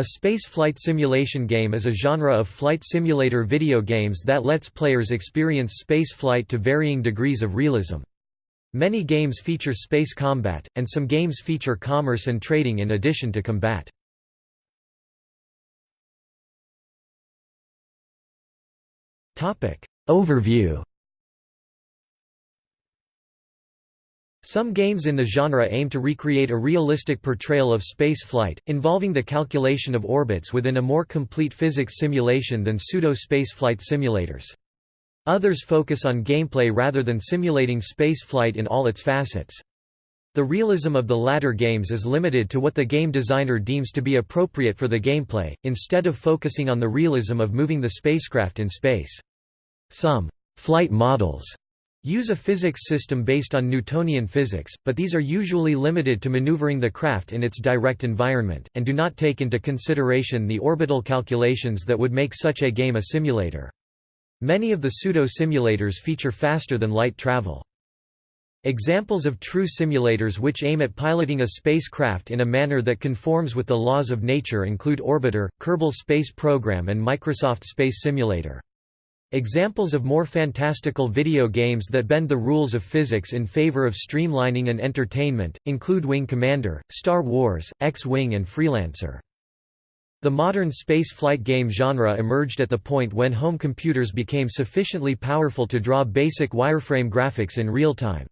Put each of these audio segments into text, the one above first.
A space flight simulation game is a genre of flight simulator video games that lets players experience space flight to varying degrees of realism. Many games feature space combat, and some games feature commerce and trading in addition to combat. Overview Some games in the genre aim to recreate a realistic portrayal of space flight, involving the calculation of orbits within a more complete physics simulation than pseudo-space flight simulators. Others focus on gameplay rather than simulating space flight in all its facets. The realism of the latter games is limited to what the game designer deems to be appropriate for the gameplay, instead of focusing on the realism of moving the spacecraft in space. Some flight models use a physics system based on Newtonian physics, but these are usually limited to maneuvering the craft in its direct environment, and do not take into consideration the orbital calculations that would make such a game a simulator. Many of the pseudo-simulators feature faster-than-light travel. Examples of true simulators which aim at piloting a spacecraft in a manner that conforms with the laws of nature include Orbiter, Kerbal Space Program and Microsoft Space Simulator. Examples of more fantastical video games that bend the rules of physics in favor of streamlining and entertainment, include Wing Commander, Star Wars, X-Wing and Freelancer. The modern space flight game genre emerged at the point when home computers became sufficiently powerful to draw basic wireframe graphics in real time.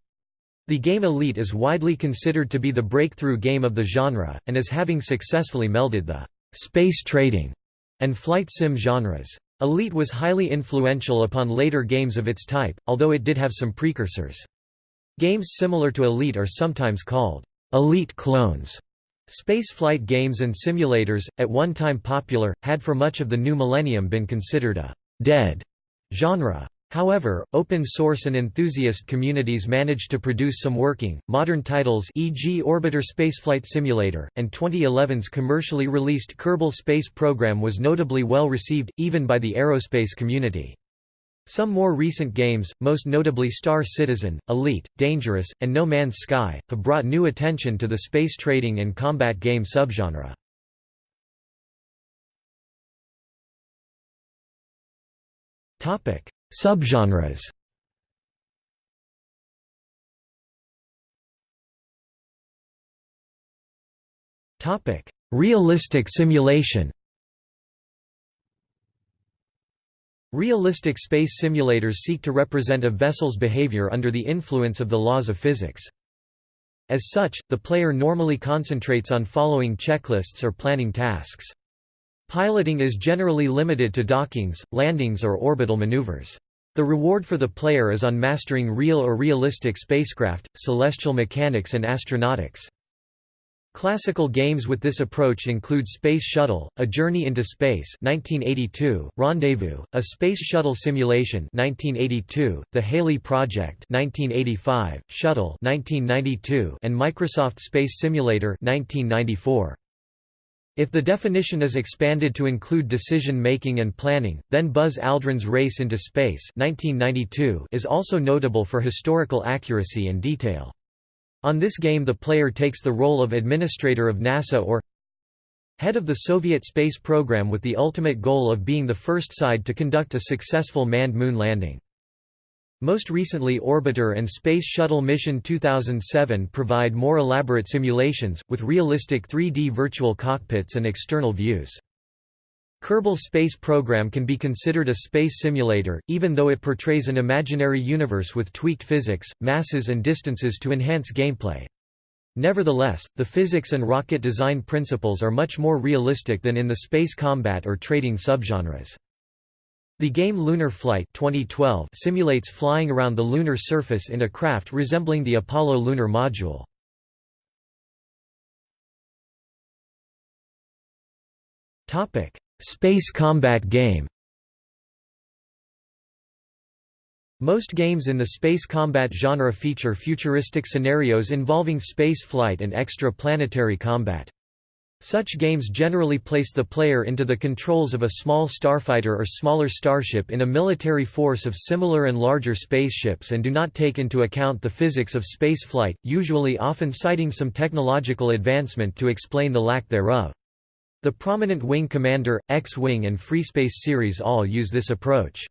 The game Elite is widely considered to be the breakthrough game of the genre, and as having successfully melded the space trading and flight sim genres. Elite was highly influential upon later games of its type, although it did have some precursors. Games similar to Elite are sometimes called Elite clones. Spaceflight games and simulators, at one time popular, had for much of the new millennium been considered a «dead» genre. However, open source and enthusiast communities managed to produce some working, modern titles e.g. Orbiter Spaceflight Simulator, and 2011's commercially released Kerbal Space Program was notably well received, even by the aerospace community. Some more recent games, most notably Star Citizen, Elite, Dangerous, and No Man's Sky, have brought new attention to the space trading and combat game subgenre. Topic: Subgenres Topic: Realistic simulation. Realistic space simulators seek to represent a vessel's behavior under the influence of the laws of physics. As such, the player normally concentrates on following checklists or planning tasks. Piloting is generally limited to dockings, landings or orbital maneuvers. The reward for the player is on mastering real or realistic spacecraft, celestial mechanics and astronautics. Classical games with this approach include Space Shuttle: A Journey into Space (1982), Rendezvous: A Space Shuttle Simulation (1982), The Halley Project (1985), Shuttle (1992), and Microsoft Space Simulator (1994). If the definition is expanded to include decision-making and planning, then Buzz Aldrin's Race into Space 1992 is also notable for historical accuracy and detail. On this game the player takes the role of administrator of NASA or head of the Soviet space program with the ultimate goal of being the first side to conduct a successful manned moon landing. Most recently Orbiter and Space Shuttle Mission 2007 provide more elaborate simulations, with realistic 3D virtual cockpits and external views. Kerbal Space Program can be considered a space simulator, even though it portrays an imaginary universe with tweaked physics, masses and distances to enhance gameplay. Nevertheless, the physics and rocket design principles are much more realistic than in the space combat or trading subgenres. The game Lunar Flight 2012 simulates flying around the lunar surface in a craft resembling the Apollo lunar module. Space combat game Most games in the space combat genre feature futuristic scenarios involving space flight and extra-planetary combat. Such games generally place the player into the controls of a small starfighter or smaller starship in a military force of similar and larger spaceships and do not take into account the physics of spaceflight, usually often citing some technological advancement to explain the lack thereof. The prominent Wing Commander, X-Wing and Freespace series all use this approach.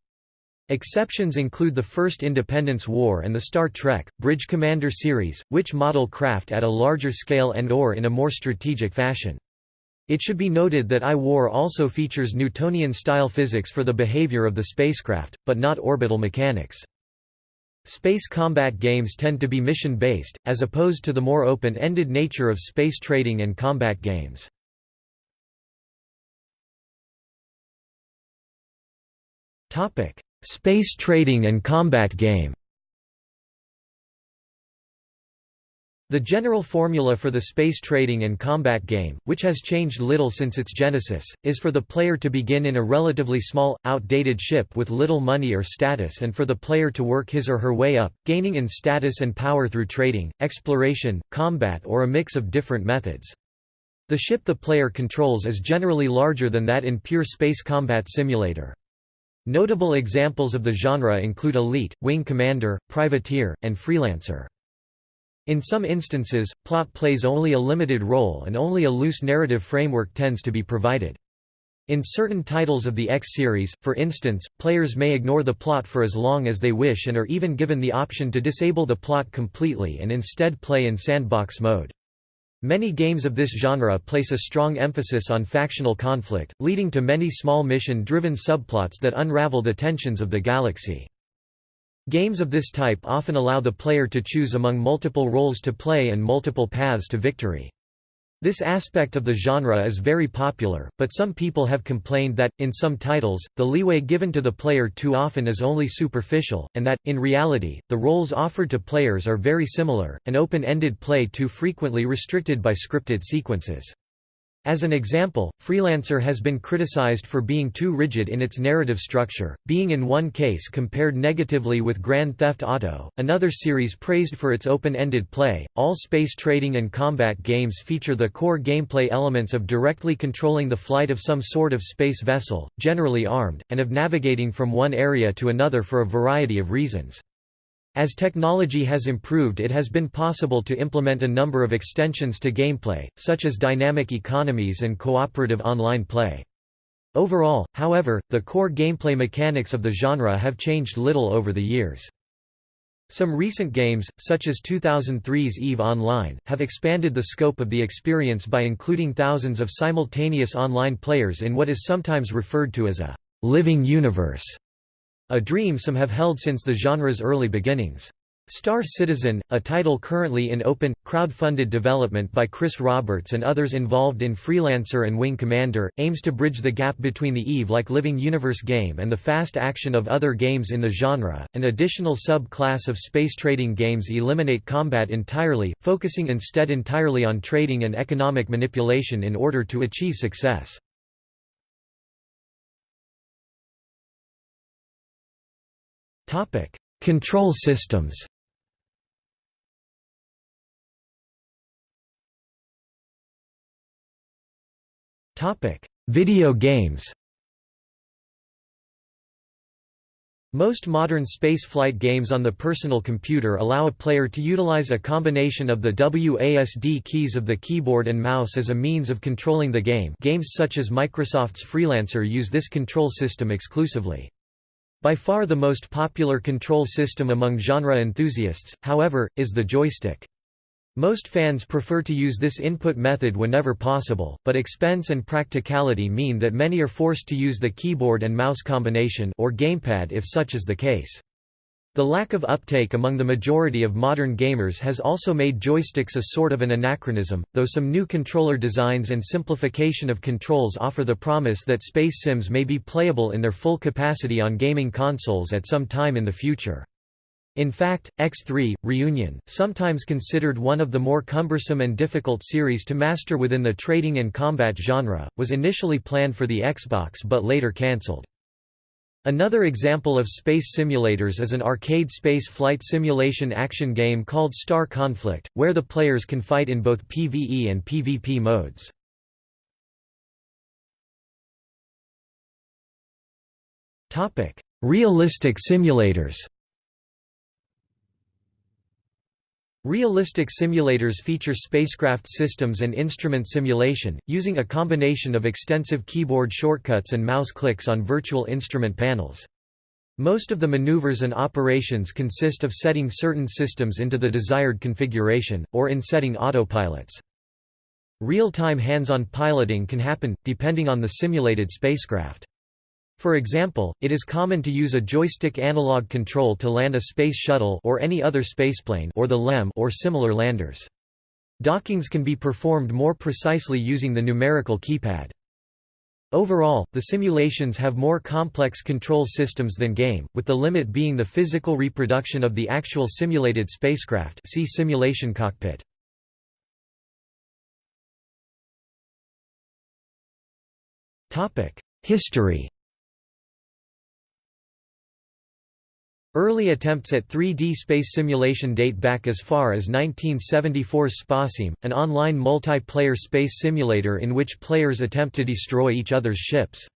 Exceptions include the first Independence War and the Star Trek, Bridge Commander series, which model craft at a larger scale and or in a more strategic fashion. It should be noted that I-War also features Newtonian-style physics for the behavior of the spacecraft, but not orbital mechanics. Space combat games tend to be mission-based, as opposed to the more open-ended nature of space trading and combat games. Topic: Space trading and combat game. The general formula for the space trading and combat game, which has changed little since its genesis, is for the player to begin in a relatively small, outdated ship with little money or status and for the player to work his or her way up, gaining in status and power through trading, exploration, combat or a mix of different methods. The ship the player controls is generally larger than that in pure space combat simulator. Notable examples of the genre include Elite, Wing Commander, Privateer, and Freelancer. In some instances, plot plays only a limited role and only a loose narrative framework tends to be provided. In certain titles of the X series, for instance, players may ignore the plot for as long as they wish and are even given the option to disable the plot completely and instead play in sandbox mode. Many games of this genre place a strong emphasis on factional conflict, leading to many small mission-driven subplots that unravel the tensions of the galaxy. Games of this type often allow the player to choose among multiple roles to play and multiple paths to victory. This aspect of the genre is very popular, but some people have complained that, in some titles, the leeway given to the player too often is only superficial, and that, in reality, the roles offered to players are very similar, and open-ended play too frequently restricted by scripted sequences. As an example, Freelancer has been criticized for being too rigid in its narrative structure, being in one case compared negatively with Grand Theft Auto, another series praised for its open-ended play. All space trading and combat games feature the core gameplay elements of directly controlling the flight of some sort of space vessel, generally armed, and of navigating from one area to another for a variety of reasons. As technology has improved it has been possible to implement a number of extensions to gameplay, such as dynamic economies and cooperative online play. Overall, however, the core gameplay mechanics of the genre have changed little over the years. Some recent games, such as 2003's EVE Online, have expanded the scope of the experience by including thousands of simultaneous online players in what is sometimes referred to as a living universe. A dream some have held since the genre's early beginnings. Star Citizen, a title currently in open, crowd-funded development by Chris Roberts and others involved in Freelancer and Wing Commander, aims to bridge the gap between the EVE-like living universe game and the fast action of other games in the genre. An additional sub-class of space trading games eliminate combat entirely, focusing instead entirely on trading and economic manipulation in order to achieve success. Topic: Control systems. Topic: Video games. Most modern spaceflight games on the personal computer allow a player to utilize a combination of the WASD keys of the keyboard and mouse as a means of controlling the game games such as Microsoft's Freelancer use this control system exclusively. By far the most popular control system among genre enthusiasts, however, is the joystick. Most fans prefer to use this input method whenever possible, but expense and practicality mean that many are forced to use the keyboard and mouse combination or gamepad if such is the case. The lack of uptake among the majority of modern gamers has also made joysticks a sort of an anachronism, though some new controller designs and simplification of controls offer the promise that space sims may be playable in their full capacity on gaming consoles at some time in the future. In fact, X3, Reunion, sometimes considered one of the more cumbersome and difficult series to master within the trading and combat genre, was initially planned for the Xbox but later cancelled. Another example of space simulators is an arcade space flight simulation action game called Star Conflict, where the players can fight in both PvE and PvP modes. Realistic simulators Realistic simulators feature spacecraft systems and instrument simulation, using a combination of extensive keyboard shortcuts and mouse clicks on virtual instrument panels. Most of the maneuvers and operations consist of setting certain systems into the desired configuration, or in setting autopilots. Real-time hands-on piloting can happen, depending on the simulated spacecraft. For example, it is common to use a joystick analog control to land a space shuttle or any other spaceplane or the LEM or similar landers. Dockings can be performed more precisely using the numerical keypad. Overall, the simulations have more complex control systems than game, with the limit being the physical reproduction of the actual simulated spacecraft see simulation cockpit. History Early attempts at 3D space simulation date back as far as 1974's Spasim, an online multiplayer space simulator in which players attempt to destroy each other's ships.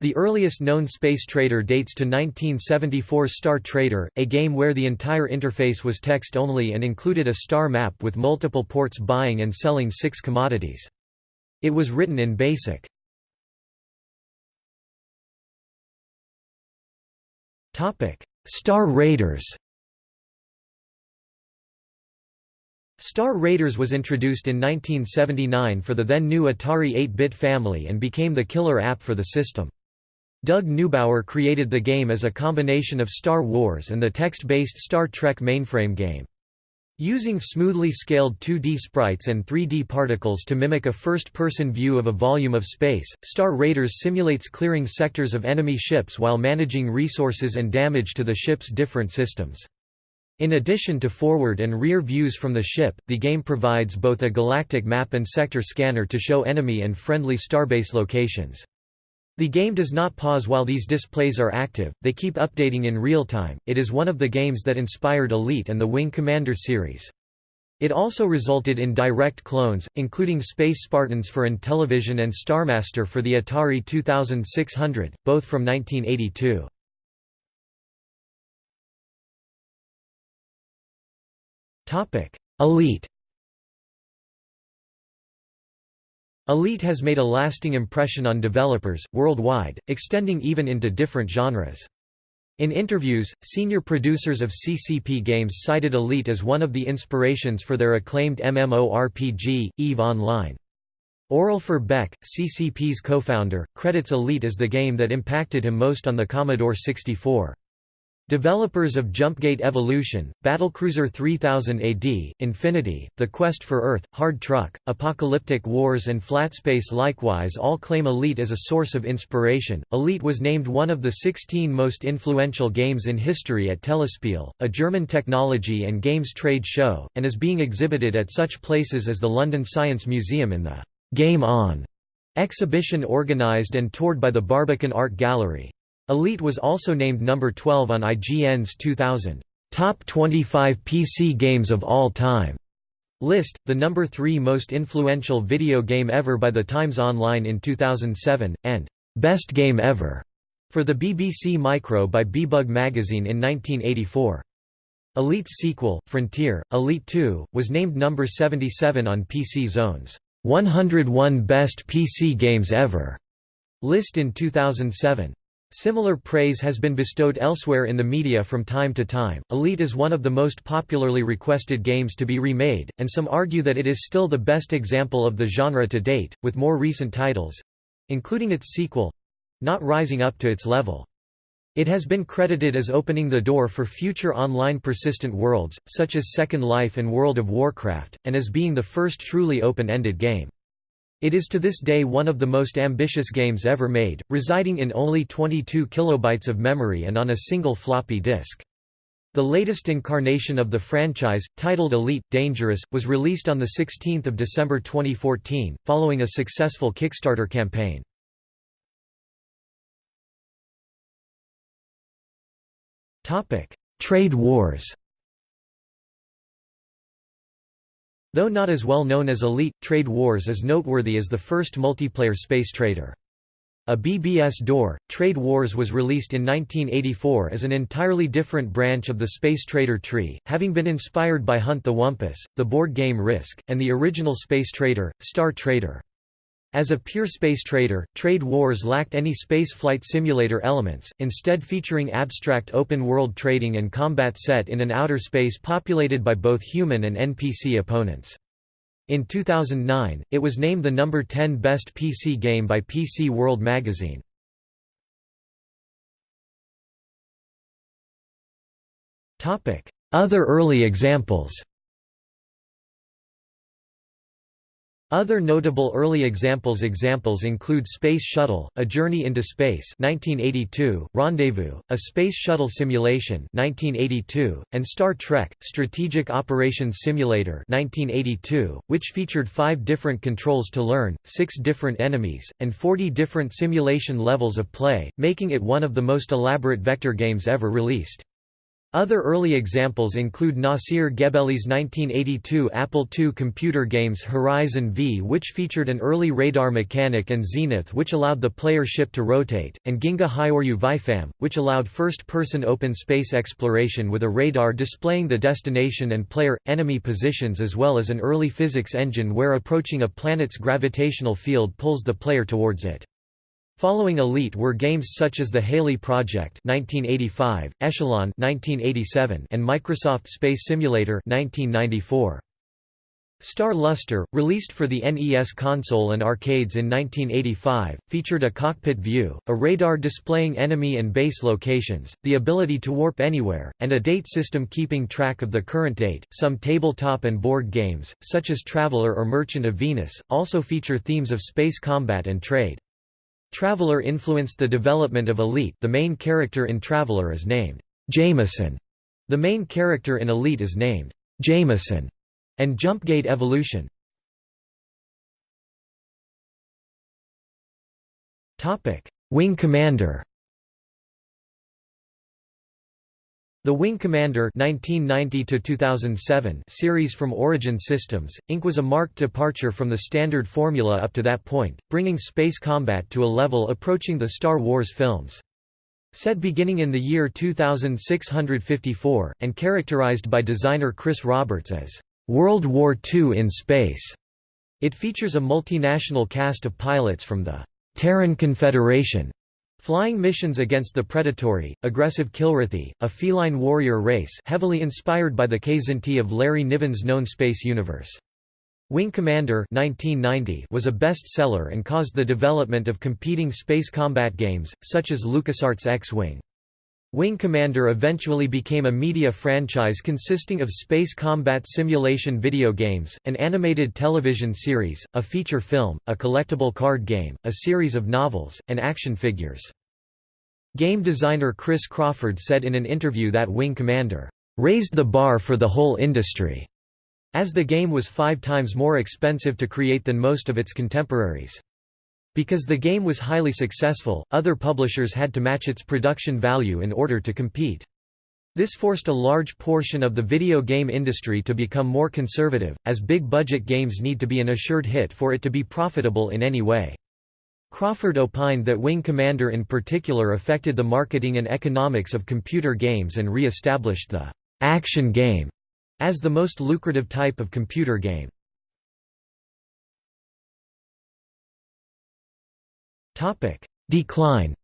The earliest known space trader dates to 1974's Star Trader, a game where the entire interface was text-only and included a star map with multiple ports buying and selling six commodities. It was written in BASIC. Star Raiders Star Raiders was introduced in 1979 for the then new Atari 8-bit family and became the killer app for the system. Doug Neubauer created the game as a combination of Star Wars and the text-based Star Trek mainframe game. Using smoothly scaled 2D sprites and 3D particles to mimic a first-person view of a volume of space, Star Raiders simulates clearing sectors of enemy ships while managing resources and damage to the ship's different systems. In addition to forward and rear views from the ship, the game provides both a galactic map and sector scanner to show enemy and friendly starbase locations. The game does not pause while these displays are active, they keep updating in real time. It is one of the games that inspired Elite and the Wing Commander series. It also resulted in direct clones, including Space Spartans for Intellivision and Starmaster for the Atari 2600, both from 1982. Elite Elite has made a lasting impression on developers, worldwide, extending even into different genres. In interviews, senior producers of CCP games cited Elite as one of the inspirations for their acclaimed MMORPG, EVE Online. Aurelfer Beck, CCP's co-founder, credits Elite as the game that impacted him most on the Commodore 64. Developers of Jumpgate Evolution, Battlecruiser 3000 AD, Infinity, The Quest for Earth, Hard Truck, Apocalyptic Wars and Flatspace likewise all claim Elite as a source of inspiration. Elite was named one of the 16 most influential games in history at Telespiel, a German technology and games trade show, and is being exhibited at such places as the London Science Museum in the Game On exhibition organized and toured by the Barbican Art Gallery. Elite was also named number 12 on IGN's 2000 Top 25 PC Games of All Time list, the number 3 most influential video game ever by the Times Online in 2007, and Best Game Ever for the BBC Micro by Beebug magazine in 1984. Elite's sequel, Frontier, Elite 2, was named number 77 on PC Zone's 101 Best PC Games Ever list in 2007. Similar praise has been bestowed elsewhere in the media from time to time. Elite is one of the most popularly requested games to be remade, and some argue that it is still the best example of the genre to date, with more recent titles including its sequel not rising up to its level. It has been credited as opening the door for future online persistent worlds, such as Second Life and World of Warcraft, and as being the first truly open-ended game. It is to this day one of the most ambitious games ever made, residing in only 22 kilobytes of memory and on a single floppy disk. The latest incarnation of the franchise, titled Elite – Dangerous, was released on 16 December 2014, following a successful Kickstarter campaign. Trade wars Though not as well known as Elite, Trade Wars is noteworthy as the first multiplayer space trader. a BBS door. Trade Wars was released in 1984 as an entirely different branch of the Space Trader tree, having been inspired by Hunt the Wumpus, the board game Risk, and the original Space Trader, Star Trader. As a pure space trader, Trade Wars lacked any space flight simulator elements, instead featuring abstract open-world trading and combat set in an outer space populated by both human and NPC opponents. In 2009, it was named the number 10 best PC game by PC World magazine. Other early examples Other notable early examples examples include Space Shuttle, A Journey into Space 1982, Rendezvous, A Space Shuttle Simulation 1982, and Star Trek, Strategic Operations Simulator 1982, which featured five different controls to learn, six different enemies, and 40 different simulation levels of play, making it one of the most elaborate vector games ever released. Other early examples include Nasir Gebelli's 1982 Apple II computer games Horizon V which featured an early radar mechanic and Zenith which allowed the player ship to rotate, and Ginga Hyoryu Vifam, which allowed first-person open space exploration with a radar displaying the destination and player-enemy positions as well as an early physics engine where approaching a planet's gravitational field pulls the player towards it. Following Elite were games such as the Halley Project 1985, Echelon 1987, and Microsoft Space Simulator 1994. Star Luster, released for the NES console and arcades in 1985, featured a cockpit view, a radar displaying enemy and base locations, the ability to warp anywhere, and a date system keeping track of the current date. Some tabletop and board games, such as Traveller or Merchant of Venus, also feature themes of space combat and trade. Traveller influenced the development of Elite the main character in Traveller is named Jameson. The main character in Elite is named Jameson, and Jumpgate Evolution. Wing Commander The Wing Commander 1990 series from Origin Systems, Inc. was a marked departure from the standard formula up to that point, bringing space combat to a level approaching the Star Wars films. Set beginning in the year 2654, and characterized by designer Chris Roberts as, "...World War II in space." It features a multinational cast of pilots from the Terran Confederation, Flying missions against the predatory, aggressive Kilrathi, a feline warrior race heavily inspired by the Kzinti of Larry Niven's known space universe. Wing Commander 1990 was a bestseller and caused the development of competing space combat games, such as LucasArts X-Wing. Wing Commander eventually became a media franchise consisting of space combat simulation video games, an animated television series, a feature film, a collectible card game, a series of novels, and action figures. Game designer Chris Crawford said in an interview that Wing Commander raised the bar for the whole industry, as the game was five times more expensive to create than most of its contemporaries. Because the game was highly successful, other publishers had to match its production value in order to compete. This forced a large portion of the video game industry to become more conservative, as big-budget games need to be an assured hit for it to be profitable in any way. Crawford opined that Wing Commander in particular affected the marketing and economics of computer games and re-established the «action game» as the most lucrative type of computer game. Decline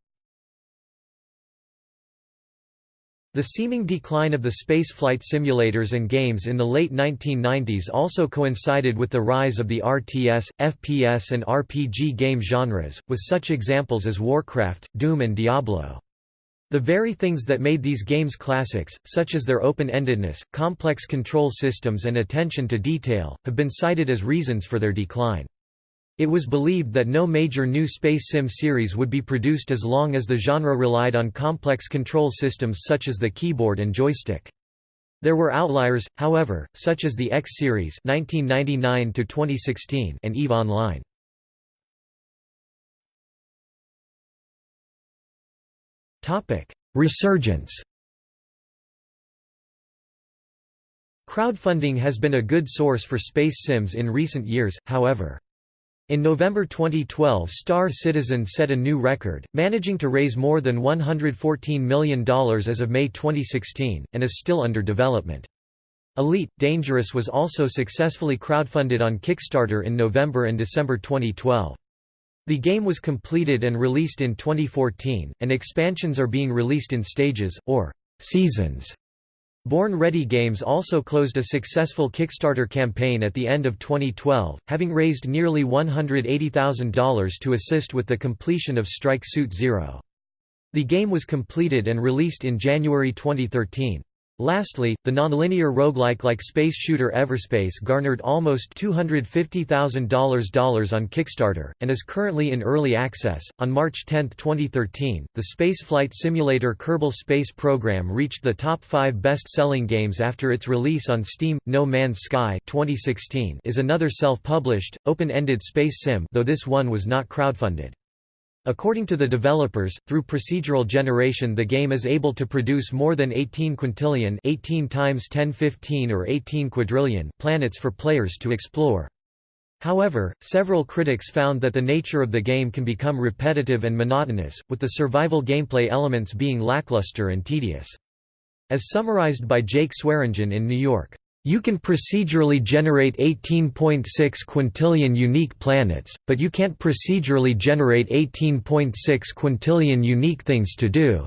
The seeming decline of the spaceflight simulators and games in the late 1990s also coincided with the rise of the RTS, FPS and RPG game genres, with such examples as Warcraft, Doom and Diablo. The very things that made these games classics, such as their open-endedness, complex control systems and attention to detail, have been cited as reasons for their decline. It was believed that no major new space sim series would be produced as long as the genre relied on complex control systems such as the keyboard and joystick. There were outliers, however, such as the X series (1999–2016) and Eve Online. Topic: Resurgence. Crowdfunding has been a good source for space sims in recent years, however. In November 2012 Star Citizen set a new record, managing to raise more than $114 million as of May 2016, and is still under development. Elite Dangerous was also successfully crowdfunded on Kickstarter in November and December 2012. The game was completed and released in 2014, and expansions are being released in stages, or seasons. Born Ready Games also closed a successful Kickstarter campaign at the end of 2012, having raised nearly $180,000 to assist with the completion of Strike Suit Zero. The game was completed and released in January 2013. Lastly, the nonlinear roguelike like space shooter Everspace garnered almost $250,000 on Kickstarter, and is currently in early access. On March 10, 2013, the spaceflight simulator Kerbal Space Program reached the top five best selling games after its release on Steam. No Man's Sky 2016 is another self published, open ended space sim, though this one was not crowdfunded. According to the developers, through procedural generation the game is able to produce more than 18 quintillion 18 times 1015 or 18 quadrillion planets for players to explore. However, several critics found that the nature of the game can become repetitive and monotonous, with the survival gameplay elements being lackluster and tedious. As summarized by Jake Swearingen in New York, you can procedurally generate 18.6 quintillion unique planets, but you can't procedurally generate 18.6 quintillion unique things to do.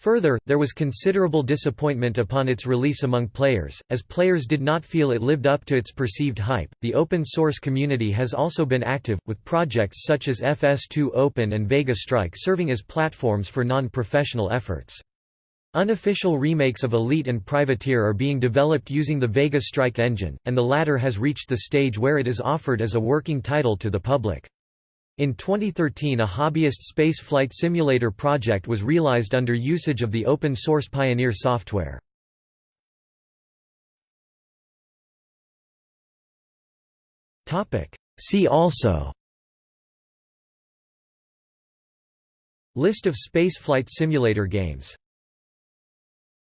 Further, there was considerable disappointment upon its release among players, as players did not feel it lived up to its perceived hype. The open source community has also been active, with projects such as FS2 Open and Vega Strike serving as platforms for non professional efforts. Unofficial remakes of Elite and Privateer are being developed using the Vega Strike engine, and the latter has reached the stage where it is offered as a working title to the public. In 2013 a hobbyist space flight simulator project was realized under usage of the open-source Pioneer software. See also List of spaceflight simulator games